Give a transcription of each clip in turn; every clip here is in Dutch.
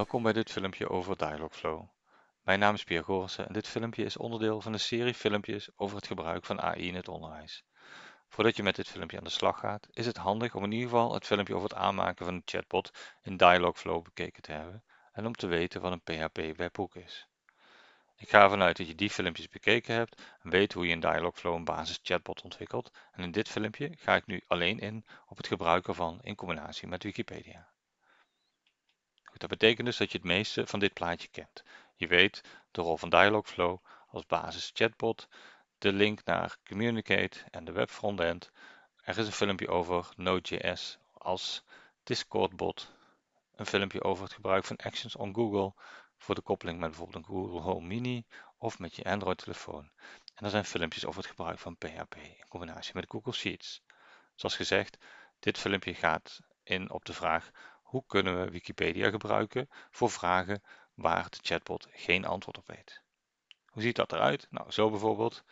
Welkom bij dit filmpje over Dialogflow. Mijn naam is Pierre Goorsen en dit filmpje is onderdeel van een serie filmpjes over het gebruik van AI in het onderwijs. Voordat je met dit filmpje aan de slag gaat, is het handig om in ieder geval het filmpje over het aanmaken van een chatbot in Dialogflow bekeken te hebben en om te weten wat een PHP webhook is. Ik ga ervan uit dat je die filmpjes bekeken hebt en weet hoe je in Dialogflow een basis chatbot ontwikkelt en in dit filmpje ga ik nu alleen in op het gebruik ervan in combinatie met Wikipedia. Dat betekent dus dat je het meeste van dit plaatje kent. Je weet de rol van Dialogflow als basis chatbot, de link naar Communicate en de web frontend. Er is een filmpje over Node.js als Discord bot, een filmpje over het gebruik van Actions on Google voor de koppeling met bijvoorbeeld een Google Home Mini of met je Android telefoon. En er zijn filmpjes over het gebruik van PHP in combinatie met Google Sheets. Zoals gezegd, dit filmpje gaat in op de vraag hoe kunnen we Wikipedia gebruiken voor vragen waar de chatbot geen antwoord op weet? Hoe ziet dat eruit? Nou, zo bijvoorbeeld.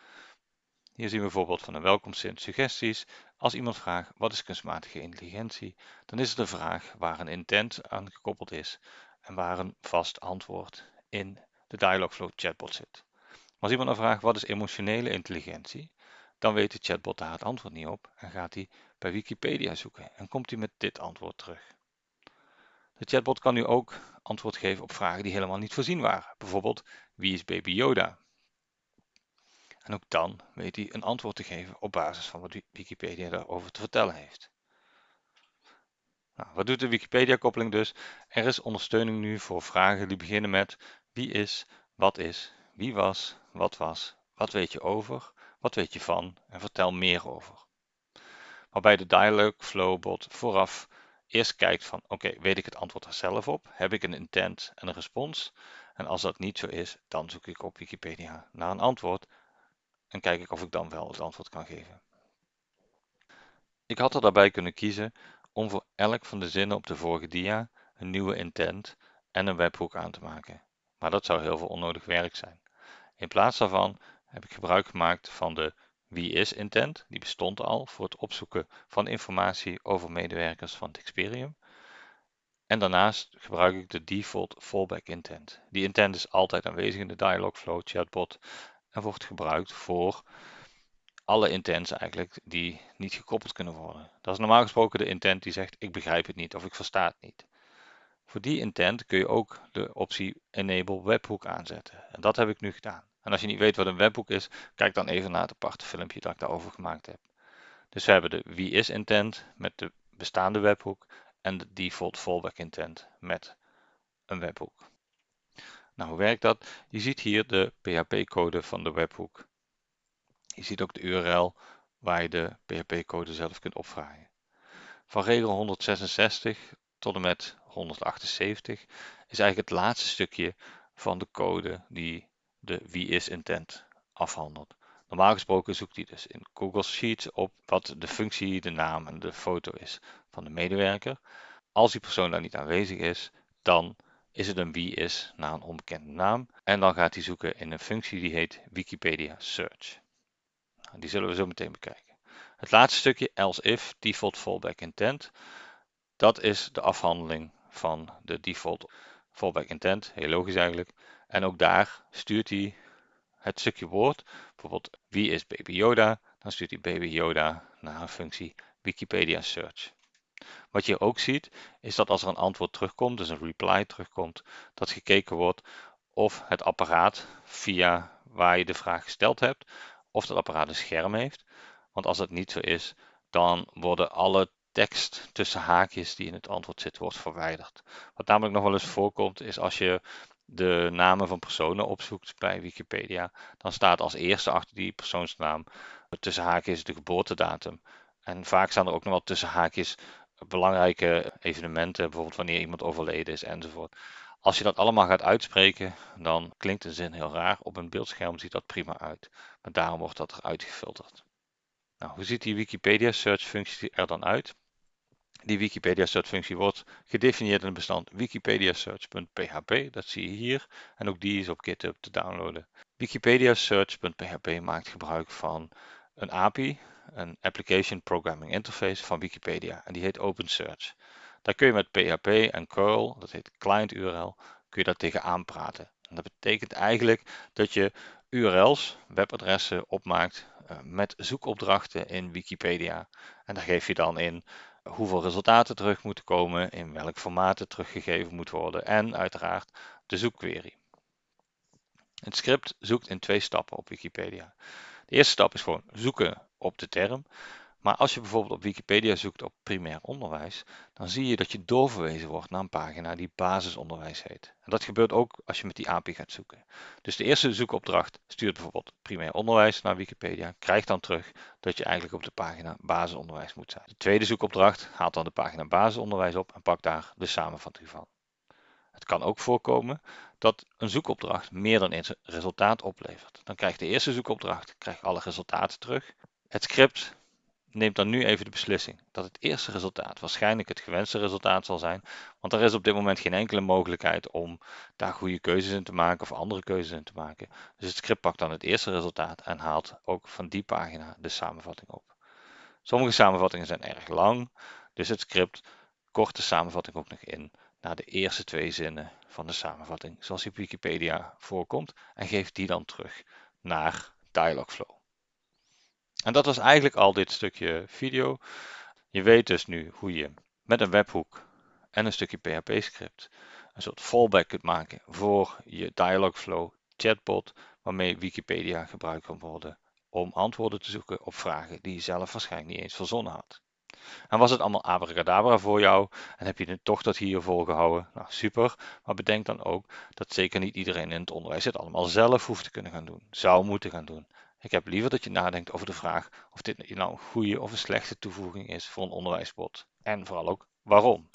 Hier zien we bijvoorbeeld van een welkomstzin suggesties. Als iemand vraagt wat is kunstmatige intelligentie, dan is het een vraag waar een intent aan gekoppeld is en waar een vast antwoord in de Dialogflow chatbot zit. Maar als iemand dan vraagt wat is emotionele intelligentie, dan weet de chatbot daar het antwoord niet op en gaat hij bij Wikipedia zoeken en komt hij met dit antwoord terug. De chatbot kan nu ook antwoord geven op vragen die helemaal niet voorzien waren. Bijvoorbeeld, wie is baby Yoda? En ook dan weet hij een antwoord te geven op basis van wat Wikipedia daarover te vertellen heeft. Nou, wat doet de Wikipedia-koppeling dus? Er is ondersteuning nu voor vragen die beginnen met wie is, wat is, wie was, wat was, wat weet je over, wat weet je van en vertel meer over. Waarbij de Dialogflow bot vooraf eerst kijkt van oké, weet ik het antwoord er zelf op? Heb ik een intent en een respons? En als dat niet zo is, dan zoek ik op Wikipedia naar een antwoord en kijk ik of ik dan wel het antwoord kan geven. Ik had er daarbij kunnen kiezen om voor elk van de zinnen op de vorige dia een nieuwe intent en een webhook aan te maken. Maar dat zou heel veel onnodig werk zijn. In plaats daarvan heb ik gebruik gemaakt van de wie is intent? Die bestond al voor het opzoeken van informatie over medewerkers van Experium. En daarnaast gebruik ik de default fallback intent. Die intent is altijd aanwezig in de Dialogflow chatbot en wordt gebruikt voor alle intents eigenlijk die niet gekoppeld kunnen worden. Dat is normaal gesproken de intent die zegt ik begrijp het niet of ik versta het niet. Voor die intent kun je ook de optie Enable Webhook aanzetten. En dat heb ik nu gedaan. En als je niet weet wat een webhook is, kijk dan even naar het aparte filmpje dat ik daarover gemaakt heb. Dus we hebben de wie is intent met de bestaande webhook en de default fallback intent met een webhook. Nou, hoe werkt dat? Je ziet hier de PHP-code van de webhook. Je ziet ook de URL waar je de PHP-code zelf kunt opvragen. Van regel 166 tot en met 178 is eigenlijk het laatste stukje van de code die de wie is intent afhandelt. Normaal gesproken zoekt hij dus in Google Sheets op wat de functie, de naam en de foto is van de medewerker. Als die persoon daar niet aanwezig is, dan is het een wie is naar een onbekende naam. En dan gaat hij zoeken in een functie die heet Wikipedia Search. Nou, die zullen we zo meteen bekijken. Het laatste stukje else if default fallback intent. Dat is de afhandeling van de default fallback intent. Heel logisch eigenlijk. En ook daar stuurt hij het stukje woord, bijvoorbeeld wie is baby Yoda, dan stuurt hij baby Yoda naar een functie Wikipedia Search. Wat je ook ziet, is dat als er een antwoord terugkomt, dus een reply terugkomt, dat gekeken wordt of het apparaat via waar je de vraag gesteld hebt, of dat apparaat een scherm heeft. Want als dat niet zo is, dan worden alle tekst tussen haakjes die in het antwoord zit, wordt verwijderd. Wat namelijk nog wel eens voorkomt, is als je de namen van personen opzoekt bij Wikipedia, dan staat als eerste achter die persoonsnaam tussen haakjes de geboortedatum. En vaak staan er ook nog wel tussen haakjes belangrijke evenementen, bijvoorbeeld wanneer iemand overleden is enzovoort. Als je dat allemaal gaat uitspreken, dan klinkt een zin heel raar. Op een beeldscherm ziet dat prima uit, maar daarom wordt dat eruit gefilterd. Nou, hoe ziet die Wikipedia search functie er dan uit? Die Wikipedia search functie wordt gedefinieerd in het bestand wikipedia search.php. Dat zie je hier. En ook die is op GitHub te downloaden. Wikipedia search.php maakt gebruik van een API, een Application Programming Interface van Wikipedia. En die heet OpenSearch. Daar kun je met PHP en curl, dat heet client URL, kun je daar tegenaan praten. En dat betekent eigenlijk dat je URL's, webadressen opmaakt uh, met zoekopdrachten in Wikipedia. En daar geef je dan in hoeveel resultaten terug moeten komen, in welk formaat het teruggegeven moet worden en uiteraard de zoekquery. Het script zoekt in twee stappen op Wikipedia. De eerste stap is gewoon zoeken op de term. Maar als je bijvoorbeeld op Wikipedia zoekt op primair onderwijs, dan zie je dat je doorverwezen wordt naar een pagina die basisonderwijs heet. En dat gebeurt ook als je met die API gaat zoeken. Dus de eerste zoekopdracht stuurt bijvoorbeeld primair onderwijs naar Wikipedia, krijgt dan terug dat je eigenlijk op de pagina basisonderwijs moet zijn. De tweede zoekopdracht haalt dan de pagina basisonderwijs op en pakt daar de samenvatting van. Het kan ook voorkomen dat een zoekopdracht meer dan één resultaat oplevert. Dan krijgt de eerste zoekopdracht krijgt alle resultaten terug. Het script neemt dan nu even de beslissing dat het eerste resultaat waarschijnlijk het gewenste resultaat zal zijn, want er is op dit moment geen enkele mogelijkheid om daar goede keuzes in te maken of andere keuzes in te maken. Dus het script pakt dan het eerste resultaat en haalt ook van die pagina de samenvatting op. Sommige samenvattingen zijn erg lang, dus het script kort de samenvatting ook nog in naar de eerste twee zinnen van de samenvatting, zoals die op Wikipedia voorkomt, en geeft die dan terug naar Dialogflow. En dat was eigenlijk al dit stukje video. Je weet dus nu hoe je met een webhoek en een stukje PHP-script een soort fallback kunt maken voor je Dialogflow chatbot, waarmee Wikipedia gebruikt kan worden om antwoorden te zoeken op vragen die je zelf waarschijnlijk niet eens verzonnen had. En was het allemaal abracadabra voor jou en heb je het toch tot hier volgehouden? Nou, super. Maar bedenk dan ook dat zeker niet iedereen in het onderwijs het allemaal zelf hoeft te kunnen gaan doen. Zou moeten gaan doen. Ik heb liever dat je nadenkt over de vraag of dit nou een goede of een slechte toevoeging is voor een onderwijsbot. En vooral ook waarom.